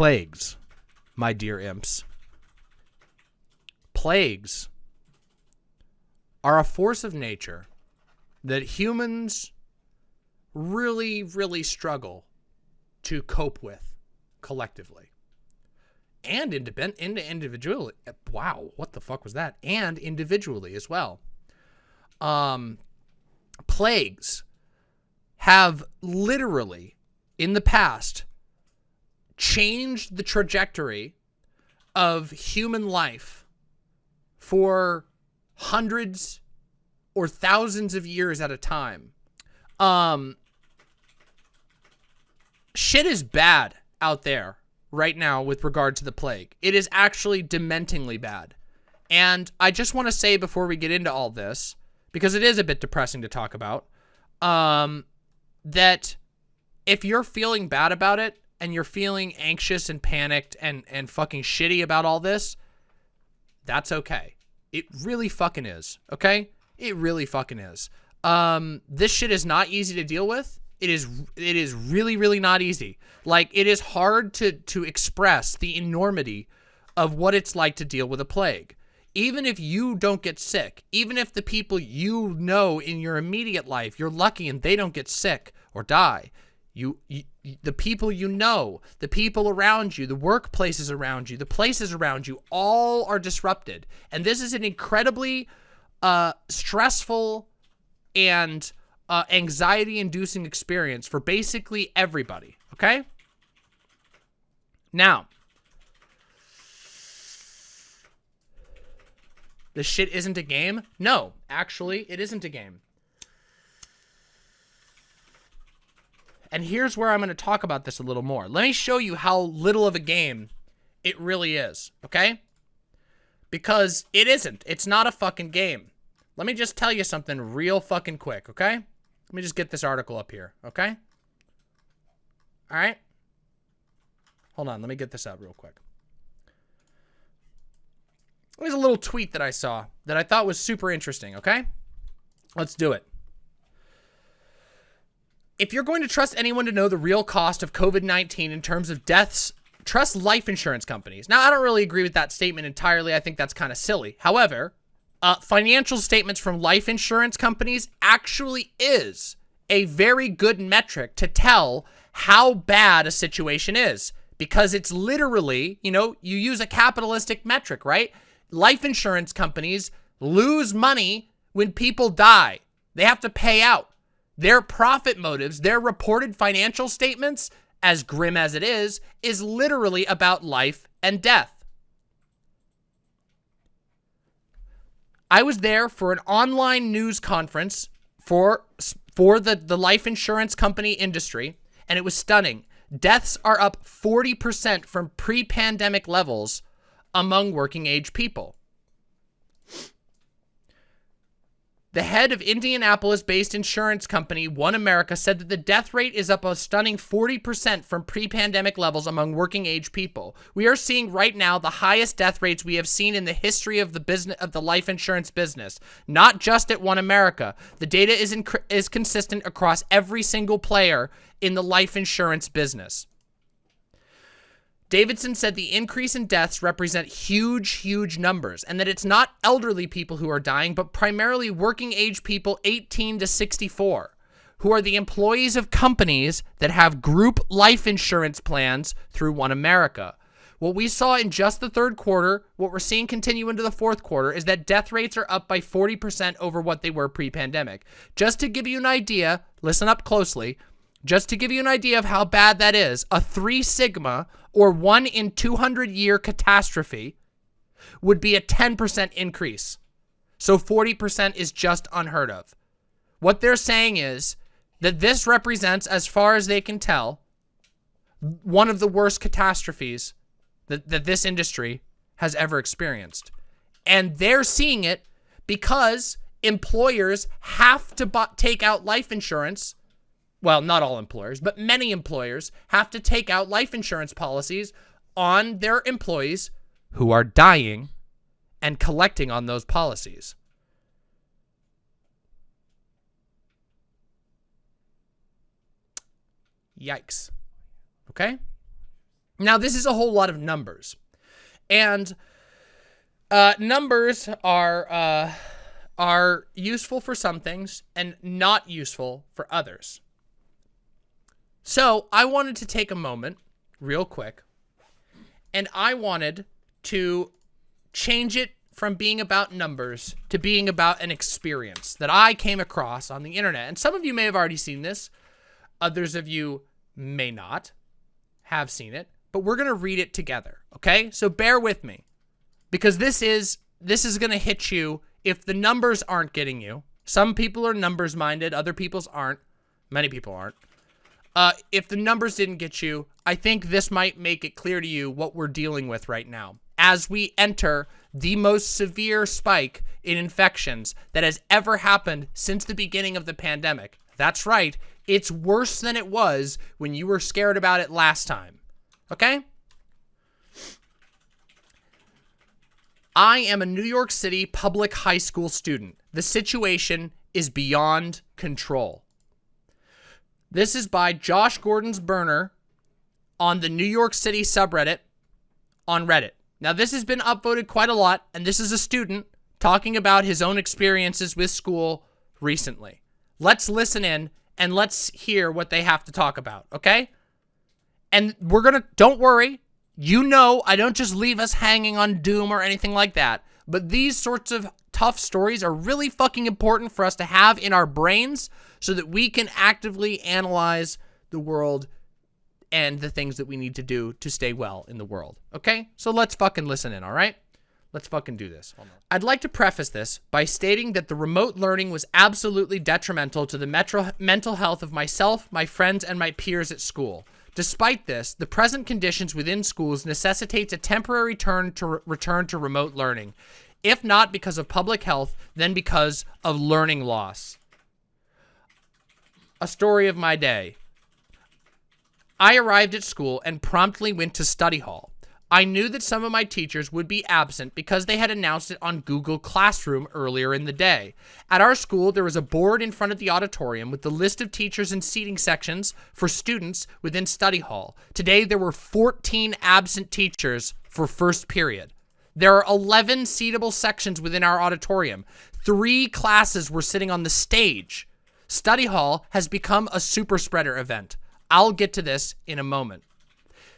Plagues, my dear imps. Plagues are a force of nature that humans really, really struggle to cope with collectively and independent individually. Wow, what the fuck was that? And individually as well. Um, plagues have literally in the past changed the trajectory of human life for hundreds or thousands of years at a time. Um, shit is bad out there right now with regard to the plague. It is actually dementingly bad. And I just want to say before we get into all this, because it is a bit depressing to talk about, um, that if you're feeling bad about it and you're feeling anxious and panicked and, and fucking shitty about all this, that's okay. It really fucking is, okay? It really fucking is. Um, this shit is not easy to deal with. It is it is really really not easy. Like it is hard to to express the enormity of what it's like to deal with a plague. Even if you don't get sick, even if the people you know in your immediate life, you're lucky and they don't get sick or die, you, you, the people you know, the people around you, the workplaces around you, the places around you, all are disrupted. And this is an incredibly uh, stressful and uh, anxiety-inducing experience for basically everybody, okay? Now, this shit isn't a game? No, actually, it isn't a game. And here's where I'm going to talk about this a little more. Let me show you how little of a game it really is, okay? Because it isn't. It's not a fucking game. Let me just tell you something real fucking quick, okay? Let me just get this article up here, okay? All right? Hold on, let me get this out real quick. There's a little tweet that I saw that I thought was super interesting, okay? Let's do it if you're going to trust anyone to know the real cost of COVID-19 in terms of deaths, trust life insurance companies. Now, I don't really agree with that statement entirely. I think that's kind of silly. However, uh, financial statements from life insurance companies actually is a very good metric to tell how bad a situation is because it's literally, you know, you use a capitalistic metric, right? Life insurance companies lose money when people die. They have to pay out. Their profit motives, their reported financial statements, as grim as it is, is literally about life and death. I was there for an online news conference for for the, the life insurance company industry, and it was stunning. Deaths are up 40% from pre-pandemic levels among working age people. The head of Indianapolis-based insurance company OneAmerica said that the death rate is up a stunning 40% from pre-pandemic levels among working age people. We are seeing right now the highest death rates we have seen in the history of the business of the life insurance business, not just at OneAmerica. The data is is consistent across every single player in the life insurance business. Davidson said the increase in deaths represent huge, huge numbers and that it's not elderly people who are dying, but primarily working age people 18 to 64 who are the employees of companies that have group life insurance plans through OneAmerica. What we saw in just the third quarter, what we're seeing continue into the fourth quarter, is that death rates are up by 40% over what they were pre-pandemic. Just to give you an idea, listen up closely, just to give you an idea of how bad that is, a 3 sigma or 1 in 200 year catastrophe would be a 10% increase. So 40% is just unheard of. What they're saying is that this represents, as far as they can tell, one of the worst catastrophes that, that this industry has ever experienced. And they're seeing it because employers have to take out life insurance well, not all employers, but many employers have to take out life insurance policies on their employees who are dying and collecting on those policies. Yikes. Okay? Now, this is a whole lot of numbers. And uh, numbers are uh, are useful for some things and not useful for others. So I wanted to take a moment real quick and I wanted to change it from being about numbers to being about an experience that I came across on the internet. And some of you may have already seen this. Others of you may not have seen it, but we're going to read it together. Okay. So bear with me because this is, this is going to hit you if the numbers aren't getting you. Some people are numbers minded. Other people's aren't. Many people aren't. Uh, if the numbers didn't get you, I think this might make it clear to you what we're dealing with right now. As we enter the most severe spike in infections that has ever happened since the beginning of the pandemic. That's right, it's worse than it was when you were scared about it last time. Okay? I am a New York City public high school student. The situation is beyond control. This is by Josh Gordon's burner on the New York City subreddit on Reddit. Now, this has been upvoted quite a lot, and this is a student talking about his own experiences with school recently. Let's listen in and let's hear what they have to talk about, okay? And we're gonna, don't worry, you know I don't just leave us hanging on doom or anything like that, but these sorts of tough stories are really fucking important for us to have in our brains so that we can actively analyze the world and the things that we need to do to stay well in the world. Okay? So let's fucking listen in, all right? Let's fucking do this. I'd like to preface this by stating that the remote learning was absolutely detrimental to the metro mental health of myself, my friends, and my peers at school. Despite this, the present conditions within schools necessitates a temporary turn to return to remote learning, if not because of public health, then because of learning loss a story of my day. I arrived at school and promptly went to study hall. I knew that some of my teachers would be absent because they had announced it on Google Classroom earlier in the day. At our school, there was a board in front of the auditorium with the list of teachers and seating sections for students within study hall. Today, there were 14 absent teachers for first period. There are 11 seatable sections within our auditorium. Three classes were sitting on the stage. Study hall has become a super spreader event. I'll get to this in a moment.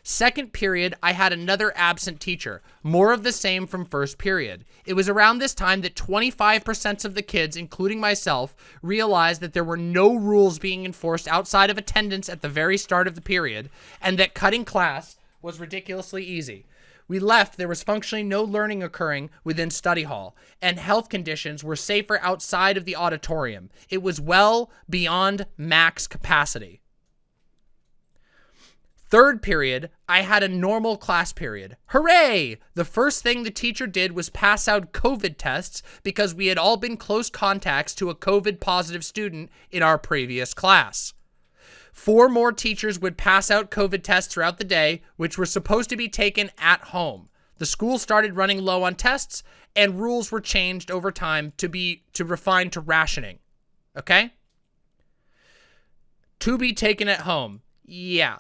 Second period, I had another absent teacher, more of the same from first period. It was around this time that 25% of the kids, including myself, realized that there were no rules being enforced outside of attendance at the very start of the period, and that cutting class was ridiculously easy. We left, there was functionally no learning occurring within study hall, and health conditions were safer outside of the auditorium. It was well beyond max capacity. Third period, I had a normal class period. Hooray! The first thing the teacher did was pass out COVID tests because we had all been close contacts to a COVID positive student in our previous class. Four more teachers would pass out COVID tests throughout the day, which were supposed to be taken at home. The school started running low on tests, and rules were changed over time to be to refine to rationing. Okay? To be taken at home. Yeah.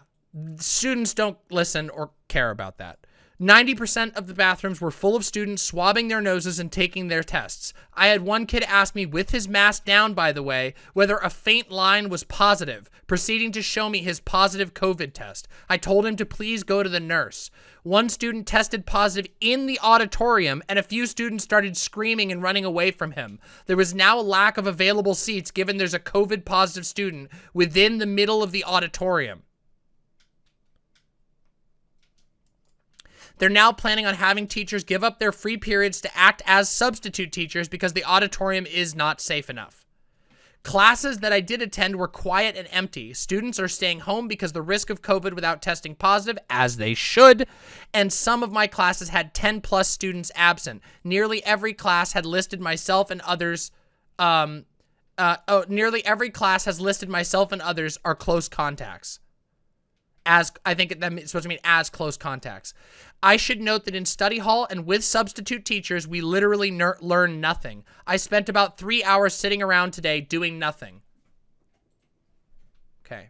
Students don't listen or care about that. 90% of the bathrooms were full of students swabbing their noses and taking their tests. I had one kid ask me, with his mask down by the way, whether a faint line was positive, proceeding to show me his positive COVID test. I told him to please go to the nurse. One student tested positive in the auditorium, and a few students started screaming and running away from him. There was now a lack of available seats given there's a COVID positive student within the middle of the auditorium. They're now planning on having teachers give up their free periods to act as substitute teachers because the auditorium is not safe enough. Classes that I did attend were quiet and empty. Students are staying home because the risk of COVID without testing positive, as they should, and some of my classes had 10 plus students absent. Nearly every class had listed myself and others, um, uh, oh, nearly every class has listed myself and others are close contacts as I think that supposed to mean as close contacts. I should note that in study hall and with substitute teachers, we literally learn nothing. I spent about three hours sitting around today doing nothing. Okay.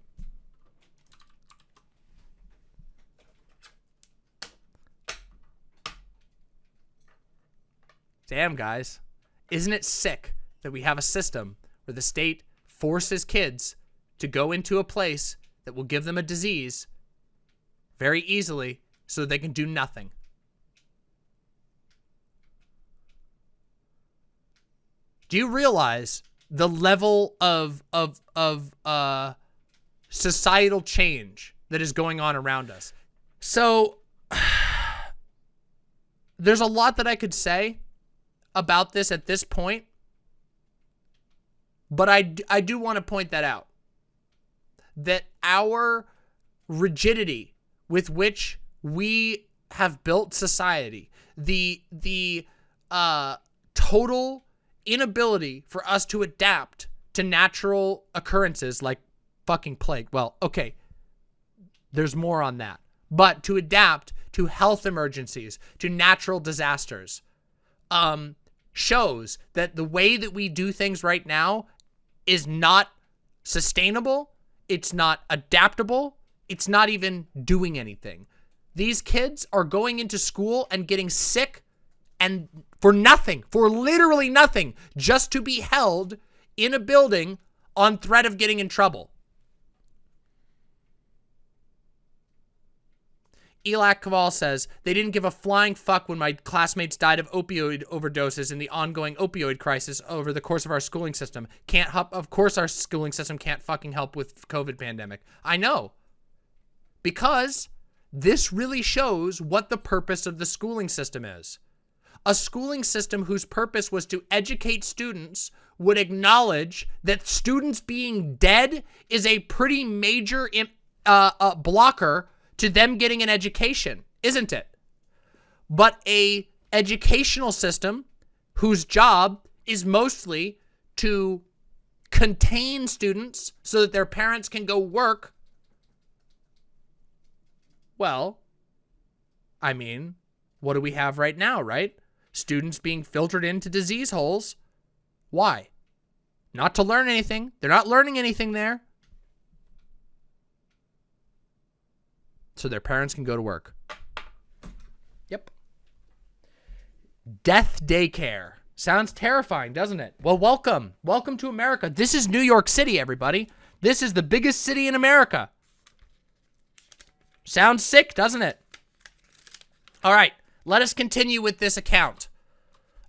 Damn, guys. Isn't it sick that we have a system where the state forces kids to go into a place that will give them a disease very easily so they can do nothing? Do you realize the level of of of uh societal change that is going on around us? So there's a lot that I could say about this at this point, but I, I do want to point that out. That our rigidity with which we have built society, the, the uh, total inability for us to adapt to natural occurrences like fucking plague. Well, okay, there's more on that. But to adapt to health emergencies, to natural disasters, um, shows that the way that we do things right now is not sustainable. It's not adaptable. It's not even doing anything. These kids are going into school and getting sick and for nothing, for literally nothing, just to be held in a building on threat of getting in trouble. Elak Kaval says, they didn't give a flying fuck when my classmates died of opioid overdoses in the ongoing opioid crisis over the course of our schooling system. Can't help, of course our schooling system can't fucking help with COVID pandemic. I know. Because this really shows what the purpose of the schooling system is. A schooling system whose purpose was to educate students would acknowledge that students being dead is a pretty major uh, uh, blocker to them getting an education, isn't it? But a educational system whose job is mostly to contain students so that their parents can go work, well, I mean, what do we have right now, right? Students being filtered into disease holes. Why? Not to learn anything. They're not learning anything there. So their parents can go to work. Yep. Death daycare. Sounds terrifying, doesn't it? Well, welcome. Welcome to America. This is New York City, everybody. This is the biggest city in America. Sounds sick, doesn't it? All right, let us continue with this account.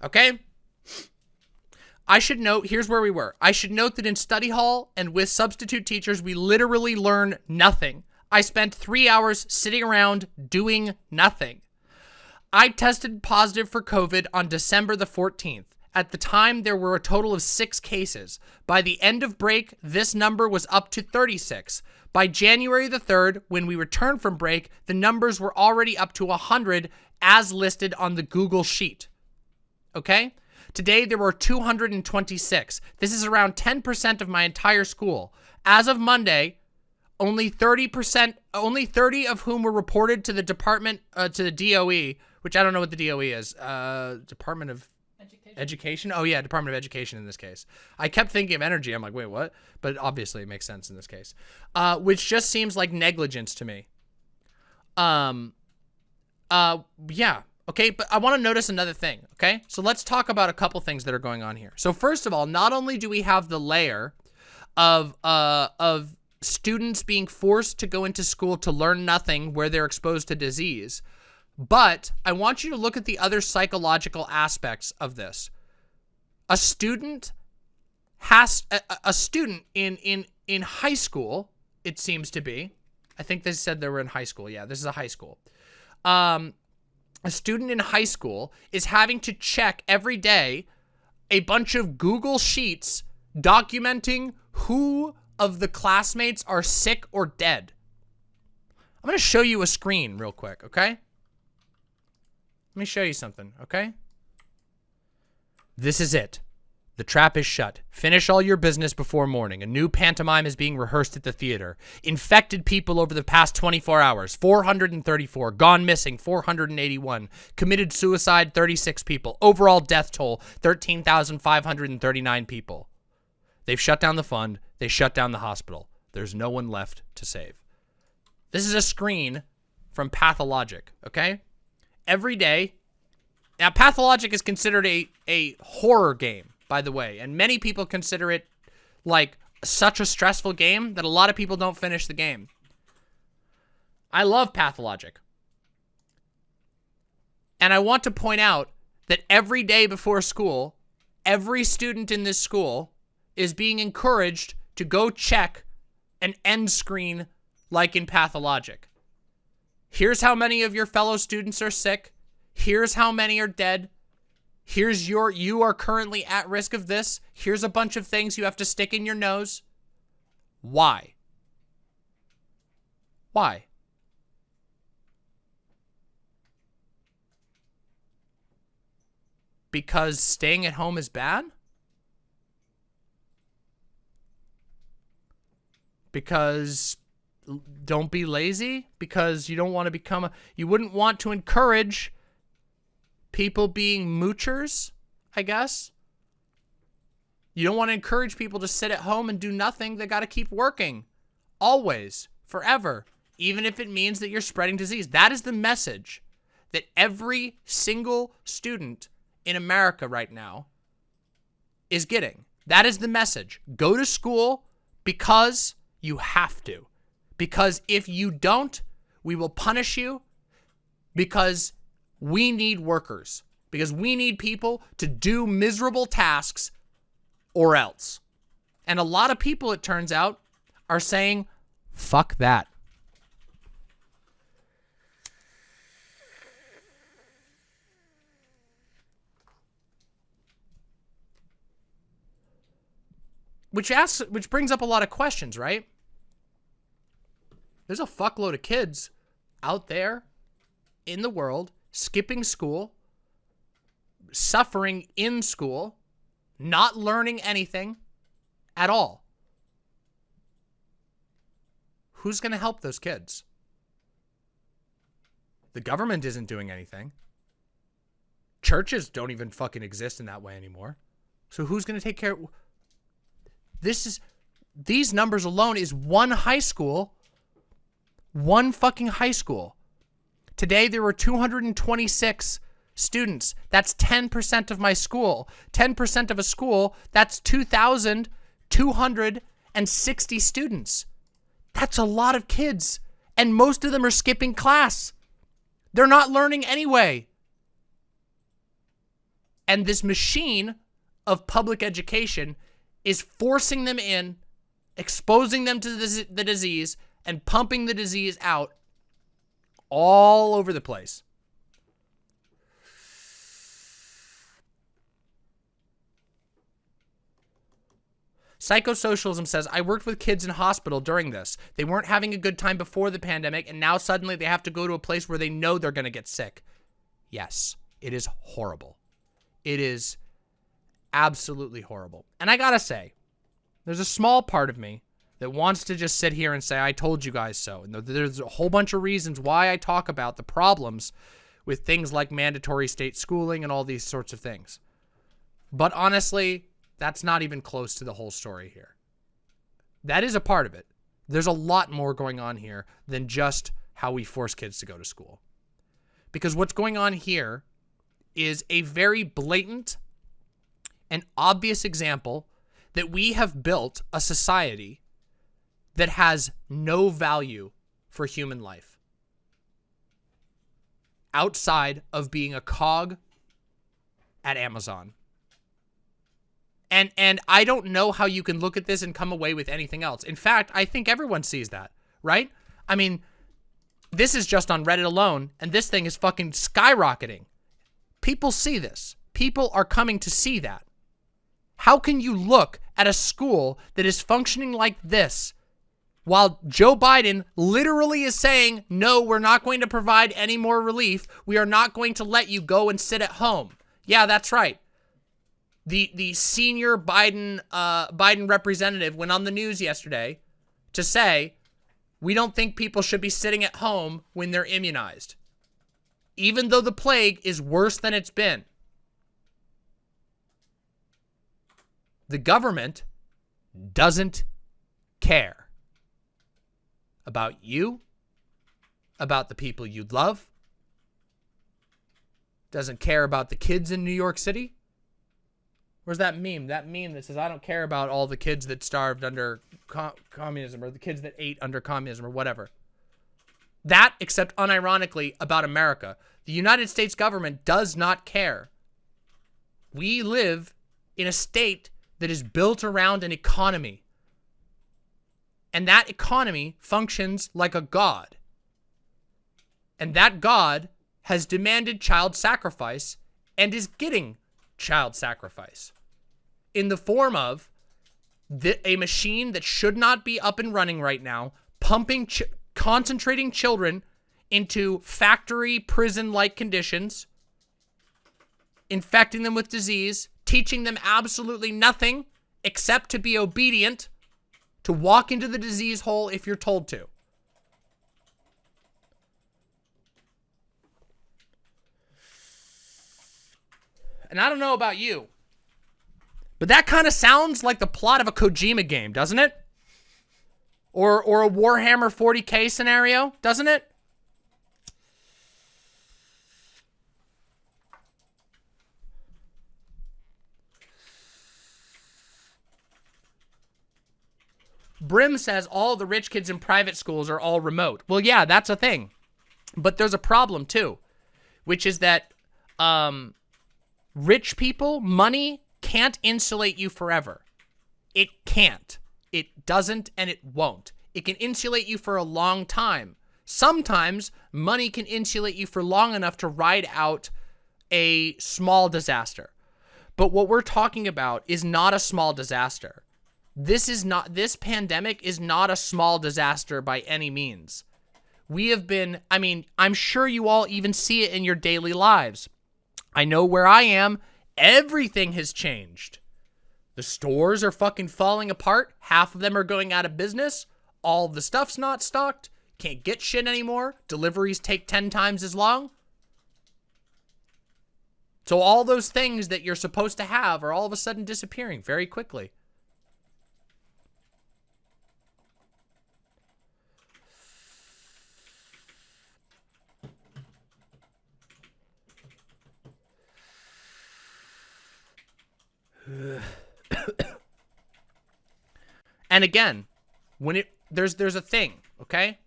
Okay? I should note, here's where we were. I should note that in study hall and with substitute teachers, we literally learn nothing. I spent three hours sitting around doing nothing. I tested positive for COVID on December the 14th. At the time, there were a total of six cases. By the end of break, this number was up to 36. By January the 3rd, when we returned from break, the numbers were already up to 100 as listed on the Google Sheet. Okay? Today, there were 226. This is around 10% of my entire school. As of Monday, only 30%, only 30 of whom were reported to the department, uh, to the DOE, which I don't know what the DOE is. Uh, Department of Education. Education? Oh yeah, Department of Education in this case. I kept thinking of energy. I'm like, wait, what? But obviously it makes sense in this case. Uh, which just seems like negligence to me. Um, uh, yeah. Okay, but I want to notice another thing, okay? So let's talk about a couple things that are going on here. So first of all, not only do we have the layer of, uh, of students being forced to go into school to learn nothing where they're exposed to disease. But I want you to look at the other psychological aspects of this. A student has a, a student in in in high school, it seems to be. I think they said they were in high school. Yeah, this is a high school. Um, a student in high school is having to check every day a bunch of Google Sheets documenting who of the classmates are sick or dead. I'm going to show you a screen real quick, okay? Let me show you something, okay? This is it. The trap is shut. Finish all your business before morning. A new pantomime is being rehearsed at the theater. Infected people over the past 24 hours, 434. Gone missing, 481. Committed suicide, 36 people. Overall death toll, 13,539 people. They've shut down the fund. They shut down the hospital. There's no one left to save. This is a screen from Pathologic, okay? Every day, Now, Pathologic is considered a, a horror game, by the way, and many people consider it like such a stressful game that a lot of people don't finish the game. I love Pathologic. And I want to point out that every day before school, every student in this school is being encouraged to go check an end screen like in Pathologic. Here's how many of your fellow students are sick. Here's how many are dead. Here's your, you are currently at risk of this. Here's a bunch of things you have to stick in your nose. Why? Why? Because staying at home is bad? Because don't be lazy? Because you don't want to become a, you wouldn't want to encourage people being moochers, I guess. You don't want to encourage people to sit at home and do nothing. They got to keep working. Always. Forever. Even if it means that you're spreading disease. That is the message that every single student in America right now is getting. That is the message. Go to school because you have to. Because if you don't, we will punish you because we need workers. Because we need people to do miserable tasks or else. And a lot of people, it turns out, are saying, fuck that. Which asks, which brings up a lot of questions, right? There's a fuckload of kids out there in the world skipping school, suffering in school, not learning anything at all. Who's going to help those kids? The government isn't doing anything. Churches don't even fucking exist in that way anymore. So who's going to take care? This is, these numbers alone is one high school, one fucking high school. Today there were 226 students. That's 10% of my school. 10% of a school, that's 2,260 students. That's a lot of kids. And most of them are skipping class. They're not learning anyway. And this machine of public education is forcing them in, exposing them to the, disease, and pumping the disease out all over the place. Psychosocialism says, I worked with kids in hospital during this. They weren't having a good time before the pandemic, and now suddenly they have to go to a place where they know they're going to get sick. Yes, it is horrible. It is absolutely horrible. And I gotta say, there's a small part of me that wants to just sit here and say, I told you guys so. And there's a whole bunch of reasons why I talk about the problems with things like mandatory state schooling and all these sorts of things. But honestly, that's not even close to the whole story here. That is a part of it. There's a lot more going on here than just how we force kids to go to school. Because what's going on here is a very blatant and obvious example that we have built a society that has no value for human life outside of being a cog at Amazon. And and I don't know how you can look at this and come away with anything else. In fact, I think everyone sees that, right? I mean, this is just on Reddit alone, and this thing is fucking skyrocketing. People see this. People are coming to see that. How can you look at a school that is functioning like this while Joe Biden literally is saying, no, we're not going to provide any more relief. We are not going to let you go and sit at home. Yeah, that's right. The the senior Biden uh, Biden representative went on the news yesterday to say, we don't think people should be sitting at home when they're immunized. Even though the plague is worse than it's been. the government doesn't care about you, about the people you love. doesn't care about the kids in New York City. Where's that meme? That meme that says, I don't care about all the kids that starved under co communism or the kids that ate under communism or whatever. That, except unironically, about America. The United States government does not care. We live in a state that is built around an economy. And that economy functions like a god. And that god has demanded child sacrifice and is getting child sacrifice in the form of the, a machine that should not be up and running right now, pumping, ch concentrating children into factory prison-like conditions, infecting them with disease, teaching them absolutely nothing except to be obedient, to walk into the disease hole if you're told to. And I don't know about you, but that kind of sounds like the plot of a Kojima game, doesn't it? Or, or a Warhammer 40k scenario, doesn't it? Brim says all the rich kids in private schools are all remote. Well, yeah, that's a thing. But there's a problem too, which is that um, Rich people, money can't insulate you forever. It can't. It doesn't and it won't. It can insulate you for a long time. Sometimes money can insulate you for long enough to ride out a small disaster. But what we're talking about is not a small disaster. This is not, this pandemic is not a small disaster by any means. We have been, I mean, I'm sure you all even see it in your daily lives. I know where I am. Everything has changed. The stores are fucking falling apart. Half of them are going out of business. All the stuff's not stocked. Can't get shit anymore. Deliveries take 10 times as long. So all those things that you're supposed to have are all of a sudden disappearing very quickly. And again, when it there's there's a thing, okay?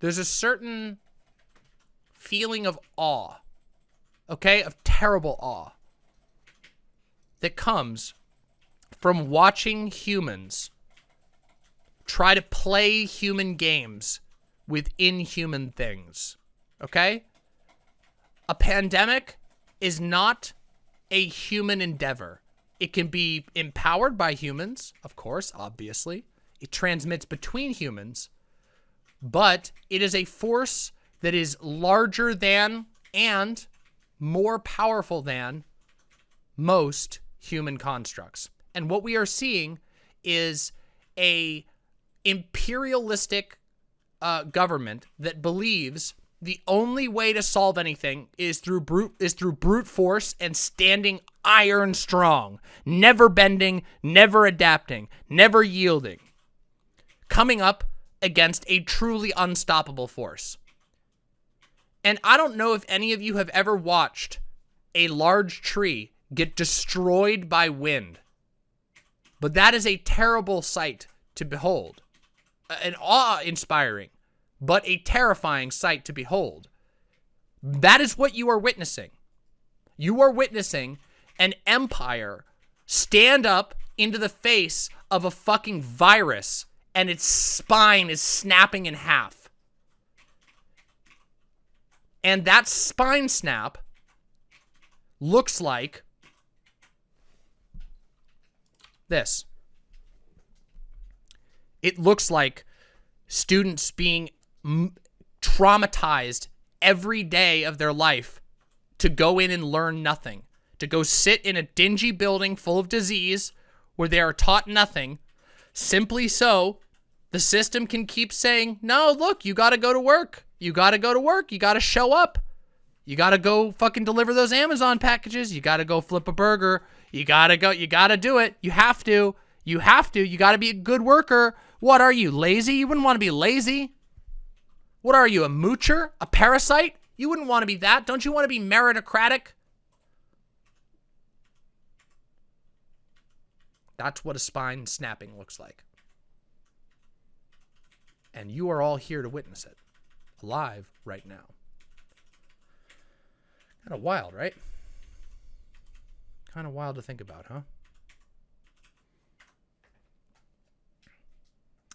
There's a certain feeling of awe, okay? Of terrible awe that comes from watching humans try to play human games with inhuman things, okay? A pandemic is not a human endeavor. It can be empowered by humans, of course, obviously. It transmits between humans, but it is a force that is larger than and more powerful than most human constructs. And what we are seeing is a imperialistic uh, government that believes the only way to solve anything is through brute is through brute force and standing iron strong, never bending, never adapting, never yielding. Coming up against a truly unstoppable force. And I don't know if any of you have ever watched a large tree get destroyed by wind. But that is a terrible sight to behold. Uh, An awe-inspiring but a terrifying sight to behold. That is what you are witnessing. You are witnessing an empire stand up into the face of a fucking virus and its spine is snapping in half. And that spine snap looks like this. It looks like students being traumatized every day of their life to go in and learn nothing, to go sit in a dingy building full of disease where they are taught nothing, simply so the system can keep saying, no, look, you got to go to work. You got to go to work. You got to show up. You got to go fucking deliver those Amazon packages. You got to go flip a burger. You got to go. You got to do it. You have to. You have to. You got to be a good worker. What are you, lazy? You wouldn't want to be lazy. What are you, a moocher? A parasite? You wouldn't want to be that. Don't you want to be meritocratic? That's what a spine snapping looks like. And you are all here to witness it. Alive right now. Kind of wild, right? Kind of wild to think about, huh?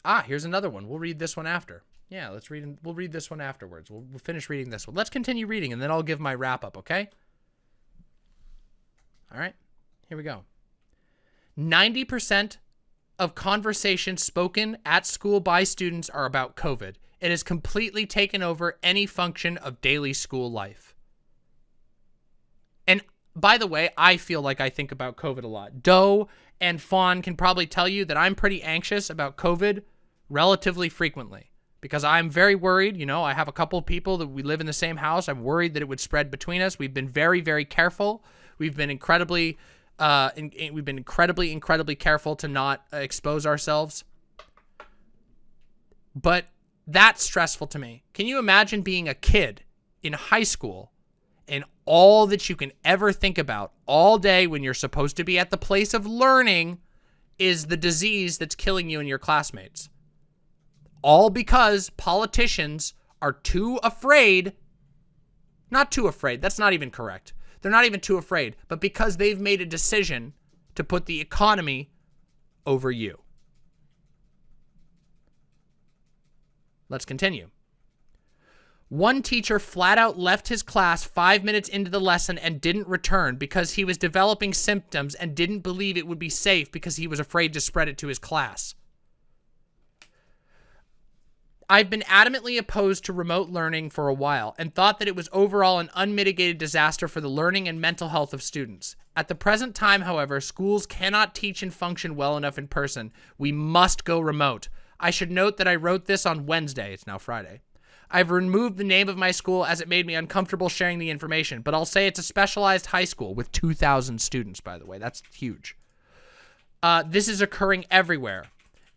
Ah, here's another one. We'll read this one after. Yeah, let's read. We'll read this one afterwards. We'll, we'll finish reading this one. Let's continue reading, and then I'll give my wrap up. Okay. All right. Here we go. Ninety percent of conversations spoken at school by students are about COVID. It has completely taken over any function of daily school life. And by the way, I feel like I think about COVID a lot. Doe and Fawn can probably tell you that I'm pretty anxious about COVID relatively frequently because I'm very worried. You know, I have a couple of people that we live in the same house. I'm worried that it would spread between us. We've been very, very careful. We've been incredibly, uh, in, in, we've been incredibly, incredibly careful to not uh, expose ourselves. But that's stressful to me. Can you imagine being a kid in high school and all that you can ever think about all day when you're supposed to be at the place of learning is the disease that's killing you and your classmates? All because politicians are too afraid, not too afraid, that's not even correct. They're not even too afraid, but because they've made a decision to put the economy over you. Let's continue. One teacher flat out left his class five minutes into the lesson and didn't return because he was developing symptoms and didn't believe it would be safe because he was afraid to spread it to his class. I've been adamantly opposed to remote learning for a while and thought that it was overall an unmitigated disaster for the learning and mental health of students. At the present time, however, schools cannot teach and function well enough in person. We must go remote. I should note that I wrote this on Wednesday. It's now Friday. I've removed the name of my school as it made me uncomfortable sharing the information, but I'll say it's a specialized high school with 2,000 students, by the way. That's huge. Uh, this is occurring everywhere.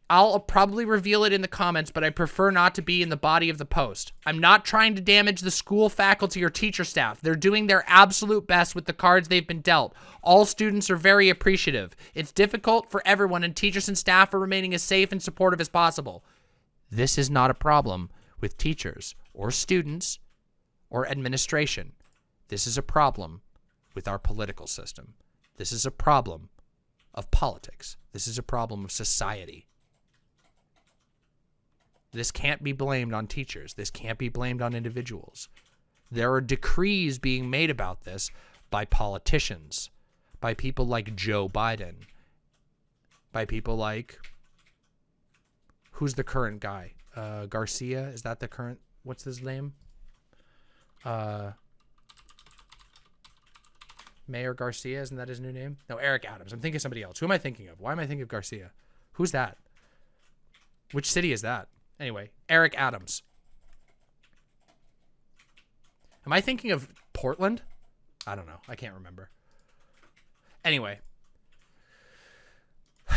I'll probably reveal it in the comments, but I prefer not to be in the body of the post. I'm not trying to damage the school faculty or teacher staff. They're doing their absolute best with the cards they've been dealt. All students are very appreciative. It's difficult for everyone, and teachers and staff are remaining as safe and supportive as possible. This is not a problem with teachers or students or administration. This is a problem with our political system. This is a problem of politics. This is a problem of society. This can't be blamed on teachers. This can't be blamed on individuals. There are decrees being made about this by politicians, by people like Joe Biden, by people like who's the current guy? Uh, Garcia is that the current? What's his name? Uh, Mayor Garcia isn't that his new name? No, Eric Adams. I'm thinking of somebody else. Who am I thinking of? Why am I thinking of Garcia? Who's that? Which city is that? Anyway, Eric Adams. Am I thinking of Portland? I don't know. I can't remember. Anyway.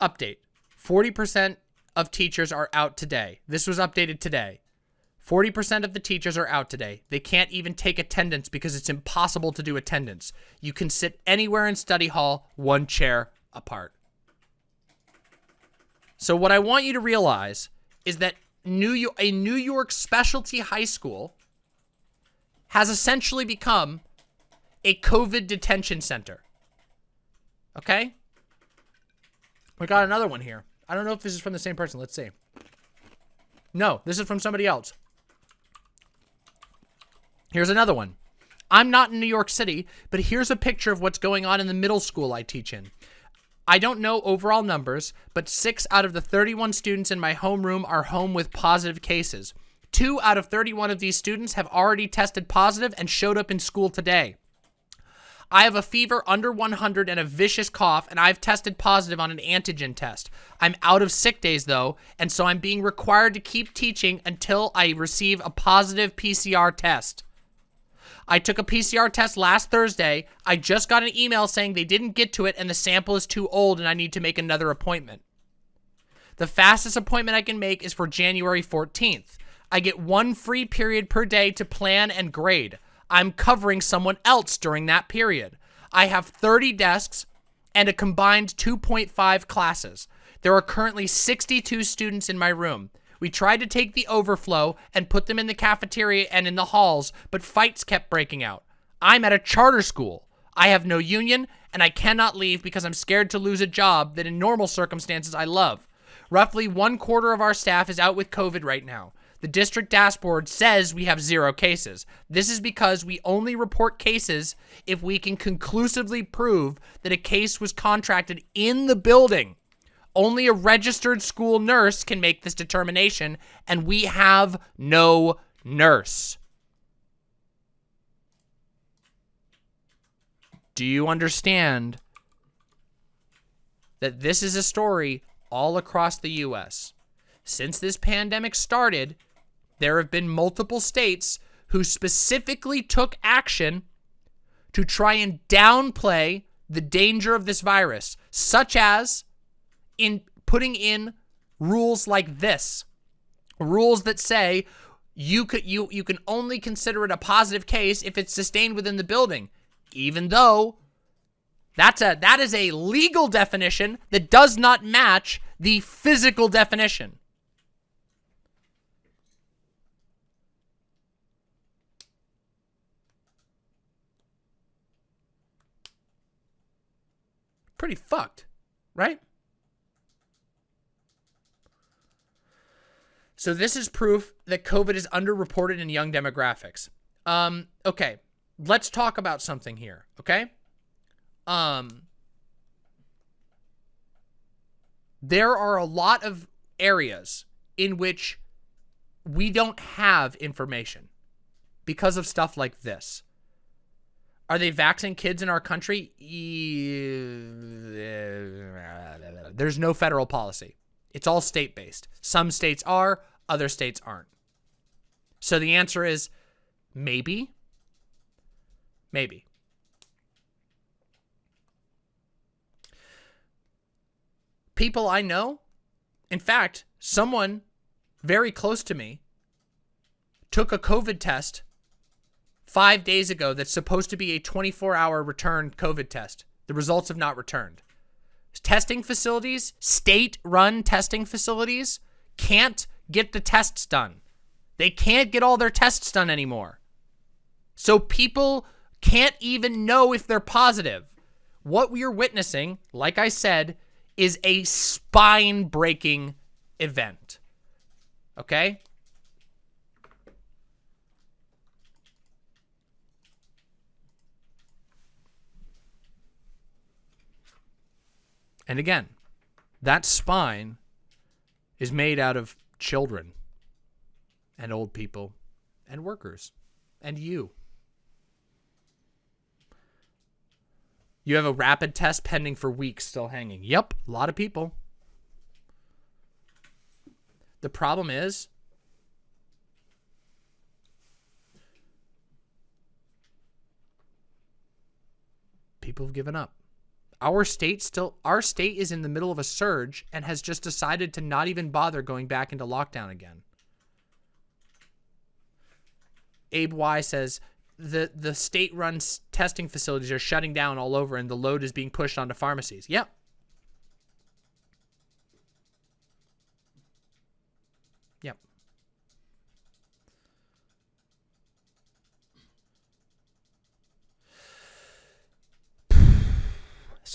Update. 40% of teachers are out today. This was updated today. 40% of the teachers are out today. They can't even take attendance because it's impossible to do attendance. You can sit anywhere in study hall, one chair apart. So what I want you to realize is that New York, a New York specialty high school has essentially become a COVID detention center. Okay? We got another one here. I don't know if this is from the same person. Let's see. No, this is from somebody else. Here's another one. I'm not in New York City, but here's a picture of what's going on in the middle school I teach in. I don't know overall numbers, but six out of the 31 students in my homeroom are home with positive cases. Two out of 31 of these students have already tested positive and showed up in school today. I have a fever under 100 and a vicious cough, and I've tested positive on an antigen test. I'm out of sick days, though, and so I'm being required to keep teaching until I receive a positive PCR test. I took a PCR test last Thursday. I just got an email saying they didn't get to it and the sample is too old and I need to make another appointment. The fastest appointment I can make is for January 14th. I get one free period per day to plan and grade. I'm covering someone else during that period. I have 30 desks and a combined 2.5 classes. There are currently 62 students in my room. We tried to take the overflow and put them in the cafeteria and in the halls, but fights kept breaking out. I'm at a charter school. I have no union, and I cannot leave because I'm scared to lose a job that in normal circumstances I love. Roughly one quarter of our staff is out with COVID right now. The district dashboard says we have zero cases. This is because we only report cases if we can conclusively prove that a case was contracted in the building. Only a registered school nurse can make this determination, and we have no nurse. Do you understand that this is a story all across the U.S.? Since this pandemic started, there have been multiple states who specifically took action to try and downplay the danger of this virus, such as in putting in rules like this. Rules that say you could you you can only consider it a positive case if it's sustained within the building even though that's a that is a legal definition that does not match the physical definition. Pretty fucked, right? So this is proof that COVID is underreported in young demographics. Um, okay, let's talk about something here, okay? Um, there are a lot of areas in which we don't have information because of stuff like this. Are they vaccinating kids in our country? There's no federal policy. It's all state-based. Some states are, other states aren't. So the answer is maybe, Maybe. People I know, in fact, someone very close to me took a COVID test five days ago that's supposed to be a 24-hour return COVID test. The results have not returned. Testing facilities, state-run testing facilities, can't get the tests done. They can't get all their tests done anymore. So people can't even know if they're positive. What we are witnessing, like I said, is a spine-breaking event. Okay? And again, that spine is made out of children and old people and workers and you. You have a rapid test pending for weeks still hanging. Yep, a lot of people. The problem is people have given up. Our state still our state is in the middle of a surge and has just decided to not even bother going back into lockdown again. Abe Y says the the state run testing facilities are shutting down all over and the load is being pushed onto pharmacies. Yep. Yep.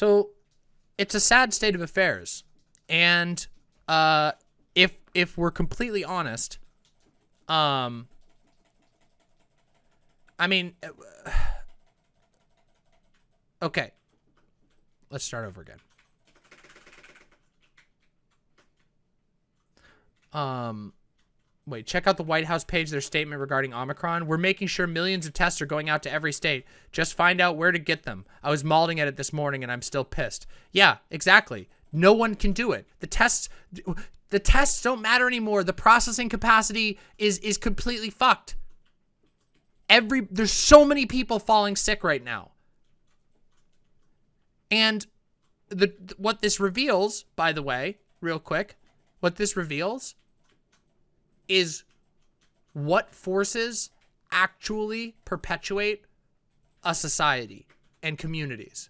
So it's a sad state of affairs. And uh if if we're completely honest, um I mean, uh, okay. Let's start over again. Um, wait, check out the White House page, their statement regarding Omicron. We're making sure millions of tests are going out to every state. Just find out where to get them. I was mauling at it this morning and I'm still pissed. Yeah, exactly. No one can do it. The tests, the tests don't matter anymore. The processing capacity is, is completely fucked every there's so many people falling sick right now. And the what this reveals, by the way, real quick, what this reveals is what forces actually perpetuate a society and communities.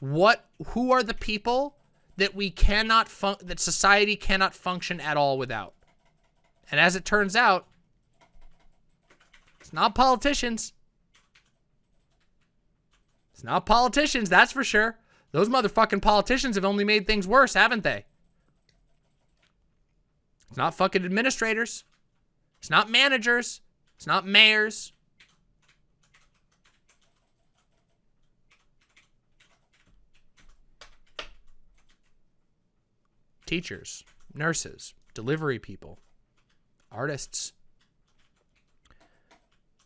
What who are the people that we cannot fun that society cannot function at all without? And as it turns out, it's not politicians. It's not politicians, that's for sure. Those motherfucking politicians have only made things worse, haven't they? It's not fucking administrators. It's not managers. It's not mayors. Teachers, nurses, delivery people, artists,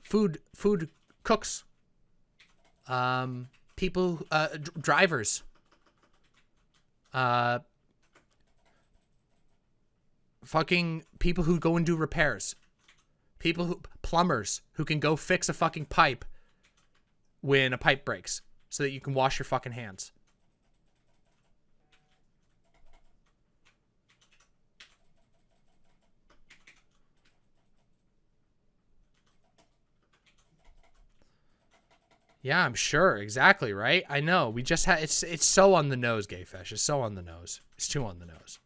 food food cooks, um, people, uh, drivers, uh, fucking people who go and do repairs, people who plumbers who can go fix a fucking pipe when a pipe breaks so that you can wash your fucking hands. Yeah, I'm sure. Exactly, right? I know. We just had it's it's so on the nose, gay fish. It's so on the nose. It's too on the nose.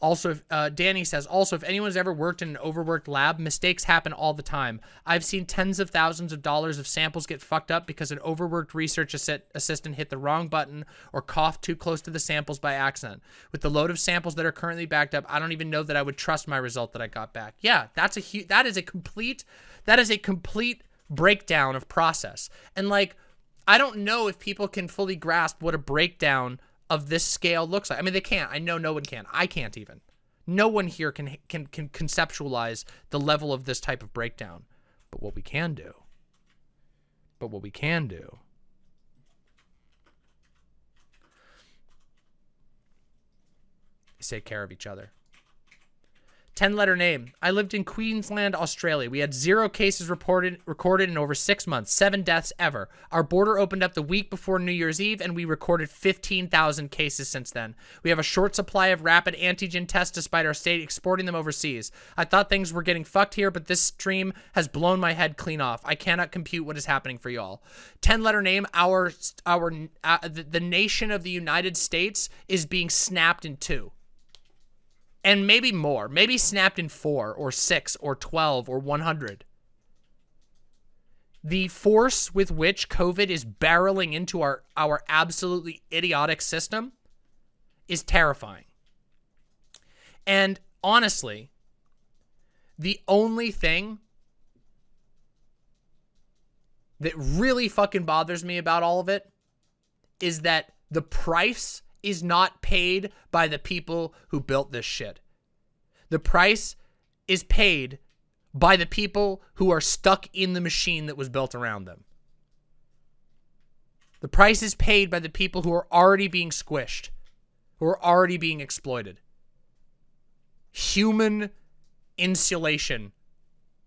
Also, uh, Danny says, also, if anyone's ever worked in an overworked lab, mistakes happen all the time. I've seen tens of thousands of dollars of samples get fucked up because an overworked research assi assistant hit the wrong button or coughed too close to the samples by accident. With the load of samples that are currently backed up, I don't even know that I would trust my result that I got back. Yeah, that's a huge, that is a complete, that is a complete breakdown of process. And like, I don't know if people can fully grasp what a breakdown of this scale looks like. I mean, they can't. I know no one can. I can't even. No one here can can can conceptualize the level of this type of breakdown. But what we can do, but what we can do is take care of each other. 10 letter name. I lived in Queensland, Australia. We had zero cases reported recorded in over six months, seven deaths ever. Our border opened up the week before New Year's Eve, and we recorded 15,000 cases since then. We have a short supply of rapid antigen tests despite our state exporting them overseas. I thought things were getting fucked here, but this stream has blown my head clean off. I cannot compute what is happening for y'all. 10 letter name. Our, our, uh, the, the nation of the United States is being snapped in two and maybe more, maybe snapped in four or six or 12 or 100. The force with which COVID is barreling into our, our absolutely idiotic system is terrifying. And honestly, the only thing that really fucking bothers me about all of it is that the price is not paid by the people who built this shit. The price is paid by the people who are stuck in the machine that was built around them. The price is paid by the people who are already being squished, who are already being exploited. Human insulation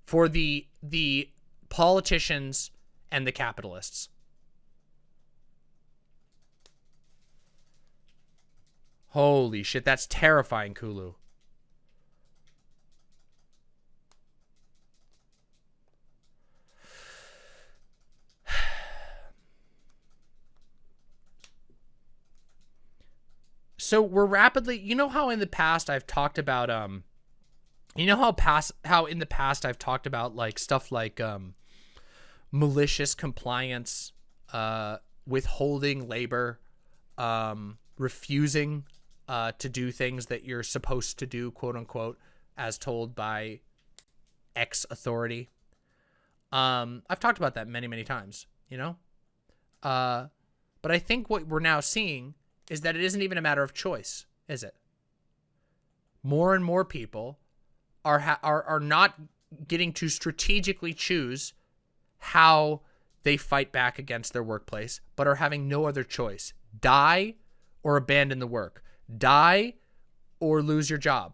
for the the politicians and the capitalists. Holy shit, that's terrifying, Kulu. so we're rapidly you know how in the past I've talked about um you know how past how in the past I've talked about like stuff like um malicious compliance uh withholding labor um refusing uh, to do things that you're supposed to do, quote unquote, as told by X authority. Um, I've talked about that many, many times, you know? Uh, but I think what we're now seeing is that it isn't even a matter of choice, is it? More and more people are, are, are not getting to strategically choose how they fight back against their workplace, but are having no other choice. Die or abandon the work die or lose your job.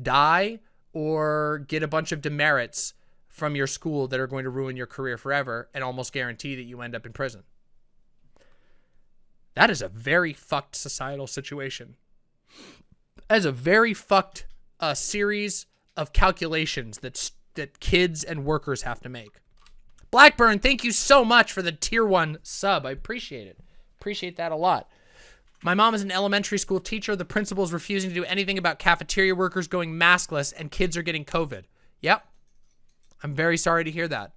Die or get a bunch of demerits from your school that are going to ruin your career forever and almost guarantee that you end up in prison. That is a very fucked societal situation. That is a very fucked uh, series of calculations that that kids and workers have to make. Blackburn, thank you so much for the tier one sub. I appreciate it. Appreciate that a lot. My mom is an elementary school teacher. The principal is refusing to do anything about cafeteria workers going maskless and kids are getting COVID. Yep. I'm very sorry to hear that.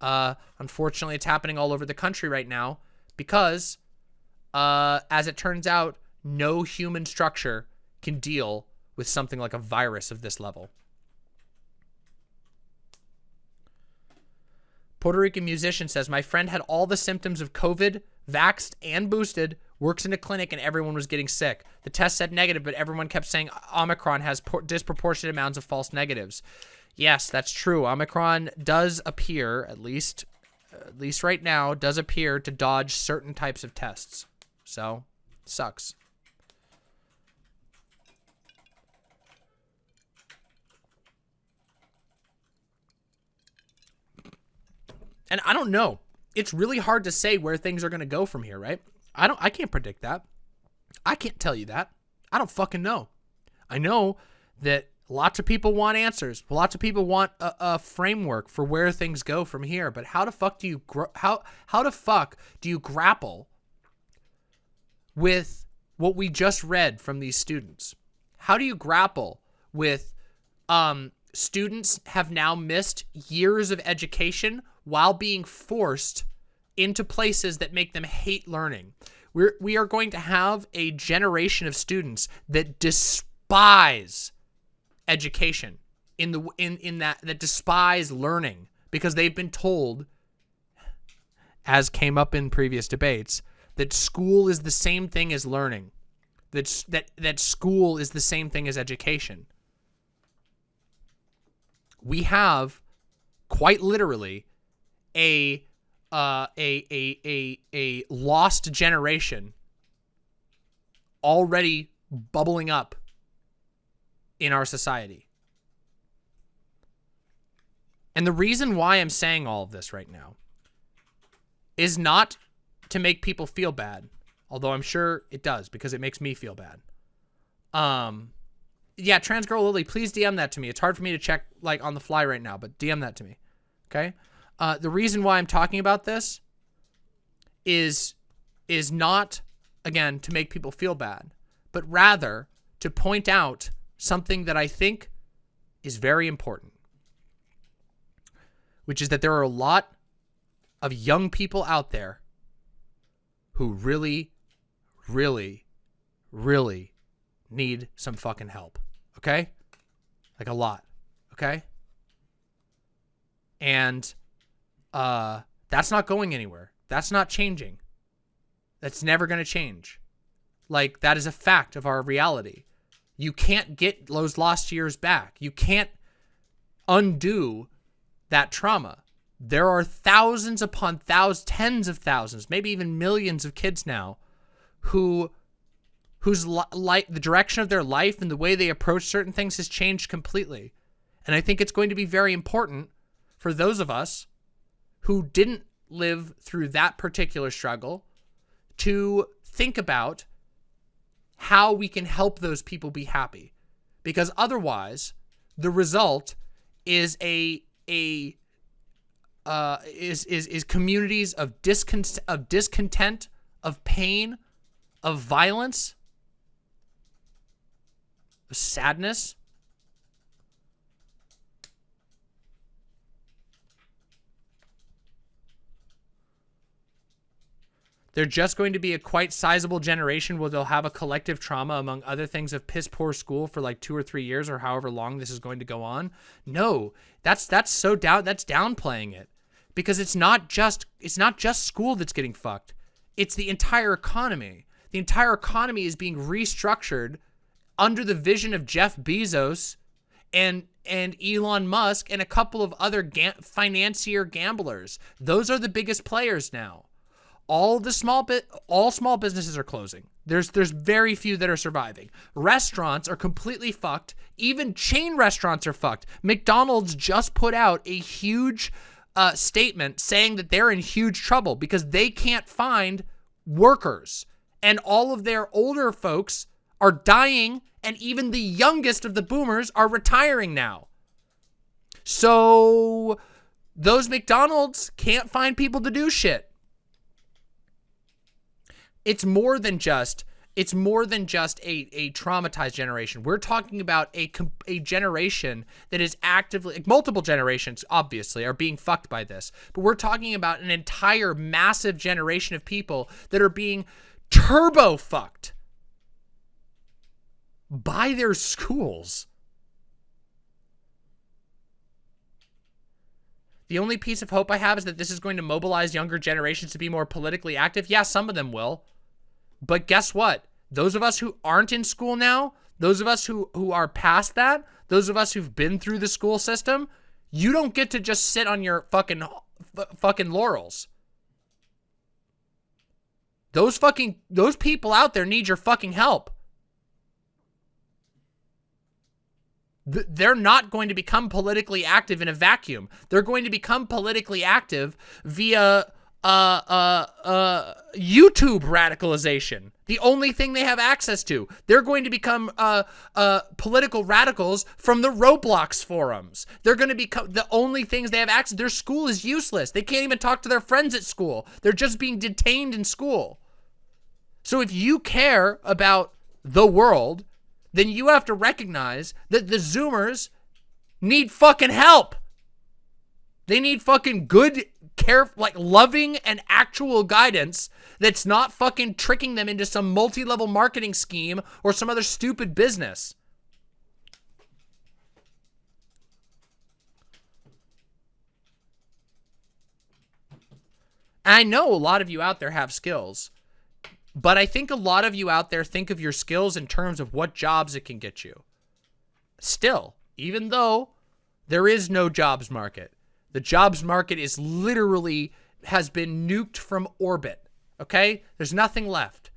Uh, unfortunately, it's happening all over the country right now because, uh, as it turns out, no human structure can deal with something like a virus of this level. Puerto Rican musician says, My friend had all the symptoms of COVID, vaxxed, and boosted, works in a clinic, and everyone was getting sick. The test said negative, but everyone kept saying Omicron has disproportionate amounts of false negatives. Yes, that's true. Omicron does appear, at least, at least right now, does appear to dodge certain types of tests. So, sucks. And I don't know. It's really hard to say where things are going to go from here, right? I don't I can't predict that. I can't tell you that. I don't fucking know. I know that lots of people want answers. Lots of people want a, a framework for where things go from here, but how the fuck do you how how the fuck do you grapple with what we just read from these students? How do you grapple with um students have now missed years of education while being forced into places that make them hate learning. We're, we are going to have a generation of students that despise education in the in in that that despise learning because they've been told as came up in previous debates that school is the same thing as learning that that that school is the same thing as education we have quite literally a uh, a a a a lost generation already bubbling up in our society. And the reason why I'm saying all of this right now is not to make people feel bad, although I'm sure it does because it makes me feel bad. Um, yeah, trans girl Lily, please DM that to me. It's hard for me to check like on the fly right now, but DM that to me. Okay. Uh, the reason why I'm talking about this is is not again to make people feel bad, but rather to point out something that I think is very important, which is that there are a lot of young people out there who really, really, really need some fucking help. Okay? Like a lot. Okay? And uh, that's not going anywhere. That's not changing. That's never going to change. Like, that is a fact of our reality. You can't get those lost years back. You can't undo that trauma. There are thousands upon thousands, tens of thousands, maybe even millions of kids now who whose light the direction of their life and the way they approach certain things has changed completely. And I think it's going to be very important for those of us who didn't live through that particular struggle to think about how we can help those people be happy. Because otherwise, the result is a a uh, is is is communities of discontent of discontent, of pain, of violence, of sadness, They're just going to be a quite sizable generation where they'll have a collective trauma, among other things, of piss poor school for like two or three years or however long this is going to go on. No, that's that's so down that's downplaying it. Because it's not just it's not just school that's getting fucked. It's the entire economy. The entire economy is being restructured under the vision of Jeff Bezos and and Elon Musk and a couple of other ga financier gamblers. Those are the biggest players now all the small bit all small businesses are closing. There's there's very few that are surviving. Restaurants are completely fucked. Even chain restaurants are fucked. McDonald's just put out a huge uh, statement saying that they're in huge trouble because they can't find workers And all of their older folks are dying, and even the youngest of the boomers are retiring now. So those McDonald's can't find people to do shit. It's more than just it's more than just a, a traumatized generation. We're talking about a, a generation that is actively, like multiple generations, obviously, are being fucked by this. But we're talking about an entire massive generation of people that are being turbo fucked by their schools. The only piece of hope I have is that this is going to mobilize younger generations to be more politically active. Yeah, some of them will. But guess what? Those of us who aren't in school now, those of us who, who are past that, those of us who've been through the school system, you don't get to just sit on your fucking fucking laurels. Those fucking those people out there need your fucking help. They're not going to become politically active in a vacuum. They're going to become politically active via uh, uh, uh, YouTube radicalization. The only thing they have access to. They're going to become uh, uh, political radicals from the Roblox forums. They're going to become the only things they have access. Their school is useless. They can't even talk to their friends at school. They're just being detained in school. So if you care about the world, then you have to recognize that the Zoomers need fucking help. They need fucking good care, like loving and actual guidance that's not fucking tricking them into some multi-level marketing scheme or some other stupid business. I know a lot of you out there have skills, but I think a lot of you out there think of your skills in terms of what jobs it can get you. Still, even though there is no jobs market, the jobs market is literally has been nuked from orbit. Okay? There's nothing left.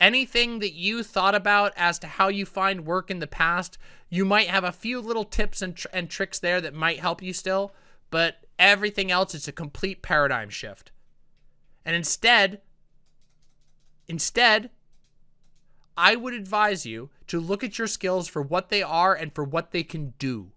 Anything that you thought about as to how you find work in the past, you might have a few little tips and, tr and tricks there that might help you still, but everything else is a complete paradigm shift. And instead, instead, I would advise you to look at your skills for what they are and for what they can do.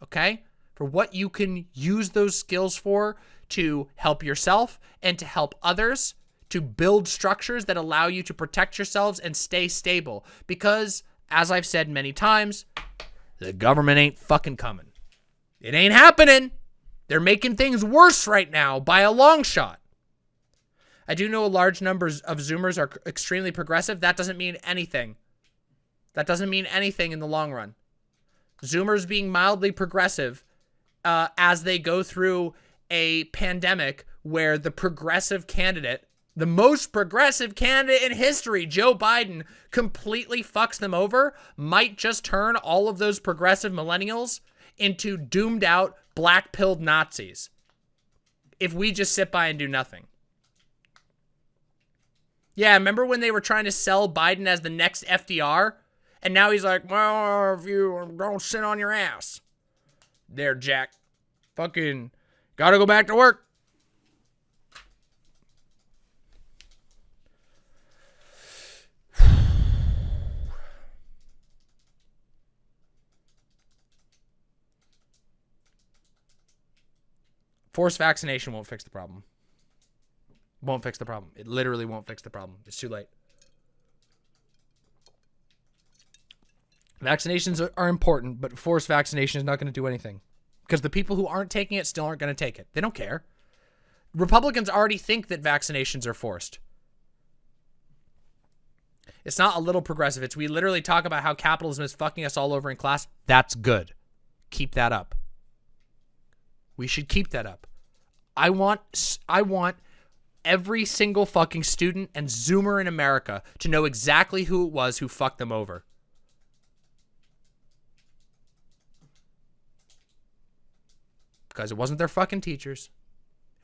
Okay? For what you can use those skills for to help yourself and to help others, to build structures that allow you to protect yourselves and stay stable. Because, as I've said many times, the government ain't fucking coming. It ain't happening. They're making things worse right now by a long shot. I do know a large number of Zoomers are extremely progressive. That doesn't mean anything. That doesn't mean anything in the long run. Zoomers being mildly progressive uh, as they go through a pandemic where the progressive candidate, the most progressive candidate in history, Joe Biden, completely fucks them over, might just turn all of those progressive millennials into doomed out, black pilled Nazis if we just sit by and do nothing. Yeah, remember when they were trying to sell Biden as the next FDR? And now he's like, well, if you don't sit on your ass there, Jack. Fucking gotta go back to work. Forced vaccination won't fix the problem. Won't fix the problem. It literally won't fix the problem. It's too late. Vaccinations are, important, but forced vaccination is not going to do anything because the people who aren't taking it still aren't going to take it. They don't care. Republicans already think that vaccinations are forced. It's not a little progressive. It's we literally talk about how capitalism is fucking us all over in class. That's good. Keep that up. We should keep that up. I want I want every single fucking student and zoomer in America to know exactly who it was who fucked them over. Because it wasn't their fucking teachers.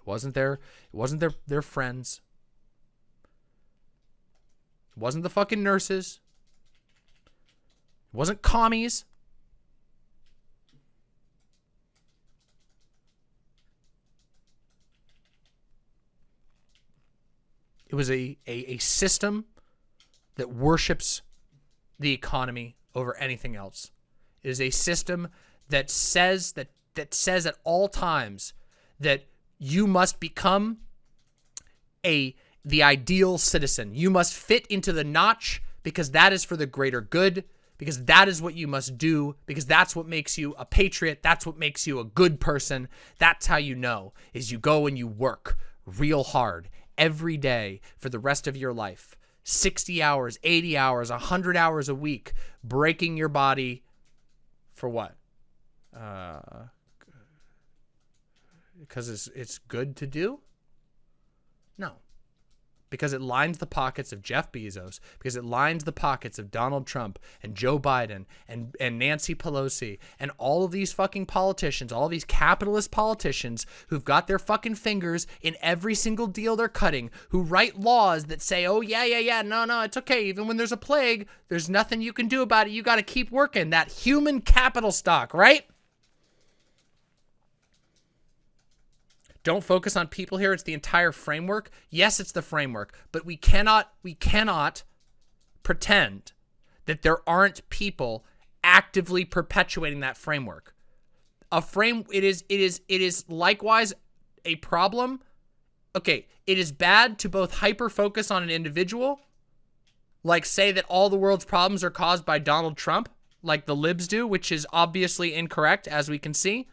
It wasn't their it wasn't their their friends. It wasn't the fucking nurses. It wasn't commies. It was a, a, a system that worships the economy over anything else. It is a system that says that that says at all times that you must become a the ideal citizen. You must fit into the notch because that is for the greater good, because that is what you must do, because that's what makes you a patriot, that's what makes you a good person. That's how you know, is you go and you work real hard every day for the rest of your life. 60 hours, 80 hours, 100 hours a week, breaking your body for what? Uh, because it's, it's good to do? No because it lines the pockets of Jeff Bezos, because it lines the pockets of Donald Trump and Joe Biden and, and Nancy Pelosi and all of these fucking politicians, all these capitalist politicians who've got their fucking fingers in every single deal they're cutting, who write laws that say, oh, yeah, yeah, yeah, no, no, it's okay. Even when there's a plague, there's nothing you can do about it. You got to keep working. That human capital stock, right? Don't focus on people here. It's the entire framework. Yes, it's the framework, but we cannot, we cannot pretend that there aren't people actively perpetuating that framework. A frame, it is, it is, it is likewise a problem. Okay, it is bad to both hyper focus on an individual, like say that all the world's problems are caused by Donald Trump, like the libs do, which is obviously incorrect, as we can see.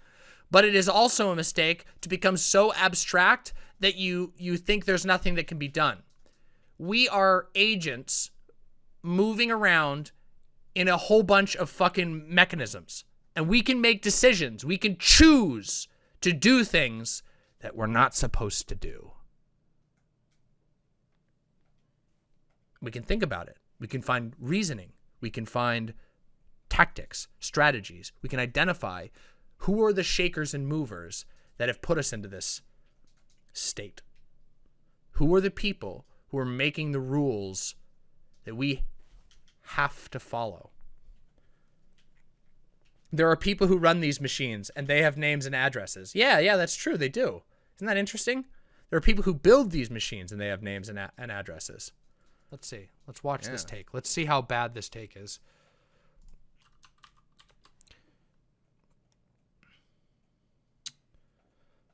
But it is also a mistake to become so abstract that you you think there's nothing that can be done. We are agents moving around in a whole bunch of fucking mechanisms. And we can make decisions. We can choose to do things that we're not supposed to do. We can think about it. We can find reasoning. We can find tactics, strategies. We can identify who are the shakers and movers that have put us into this state? Who are the people who are making the rules that we have to follow? There are people who run these machines and they have names and addresses. Yeah, yeah, that's true. They do. Isn't that interesting? There are people who build these machines and they have names and, and addresses. Let's see. Let's watch yeah. this take. Let's see how bad this take is.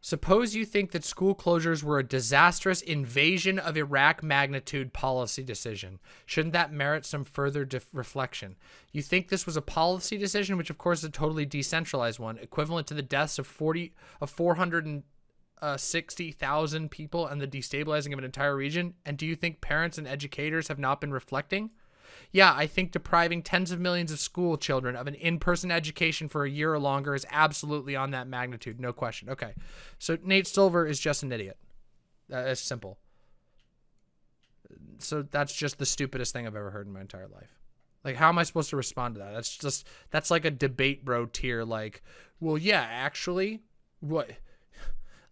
Suppose you think that school closures were a disastrous invasion of Iraq magnitude policy decision. Shouldn't that merit some further reflection? You think this was a policy decision, which of course is a totally decentralized one, equivalent to the deaths of 40 of 460,000 uh, people and the destabilizing of an entire region? And do you think parents and educators have not been reflecting? Yeah, I think depriving tens of millions of school children of an in-person education for a year or longer is absolutely on that magnitude, no question. Okay, so Nate Silver is just an idiot. Uh, that's simple. So that's just the stupidest thing I've ever heard in my entire life. Like, how am I supposed to respond to that? That's just, that's like a debate bro tier. Like, well, yeah, actually, what?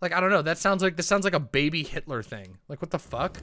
Like, I don't know. That sounds like, this sounds like a baby Hitler thing. Like, what the fuck?